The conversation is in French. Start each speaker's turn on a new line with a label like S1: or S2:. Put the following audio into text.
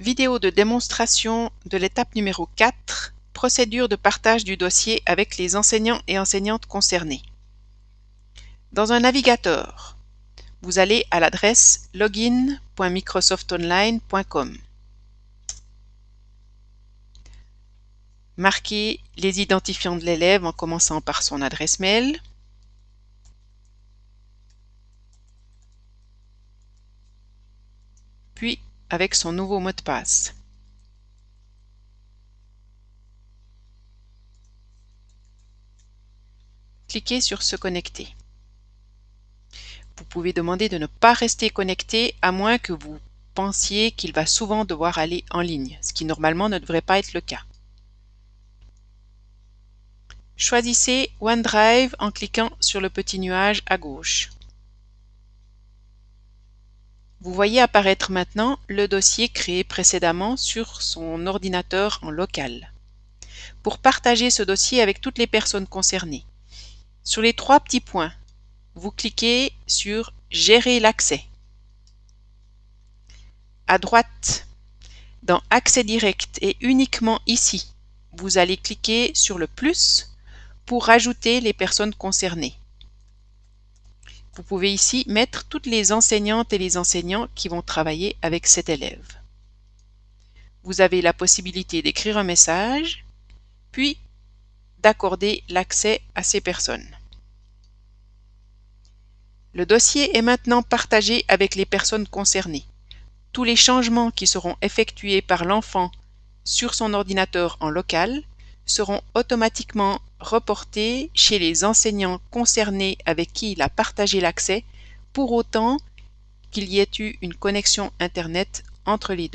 S1: Vidéo de démonstration de l'étape numéro 4, procédure de partage du dossier avec les enseignants et enseignantes concernés. Dans un navigateur, vous allez à l'adresse login.microsoftonline.com. Marquez les identifiants de l'élève en commençant par son adresse mail. Puis avec son nouveau mot de passe. Cliquez sur Se connecter. Vous pouvez demander de ne pas rester connecté à moins que vous pensiez qu'il va souvent devoir aller en ligne, ce qui normalement ne devrait pas être le cas. Choisissez OneDrive en cliquant sur le petit nuage à gauche. Vous voyez apparaître maintenant le dossier créé précédemment sur son ordinateur en local. Pour partager ce dossier avec toutes les personnes concernées, sur les trois petits points, vous cliquez sur Gérer l'accès. À droite, dans Accès direct et uniquement ici, vous allez cliquer sur le plus pour rajouter les personnes concernées. Vous pouvez ici mettre toutes les enseignantes et les enseignants qui vont travailler avec cet élève. Vous avez la possibilité d'écrire un message, puis d'accorder l'accès à ces personnes. Le dossier est maintenant partagé avec les personnes concernées. Tous les changements qui seront effectués par l'enfant sur son ordinateur en local seront automatiquement reportés chez les enseignants concernés avec qui il a partagé l'accès, pour autant qu'il y ait eu une connexion Internet entre les deux.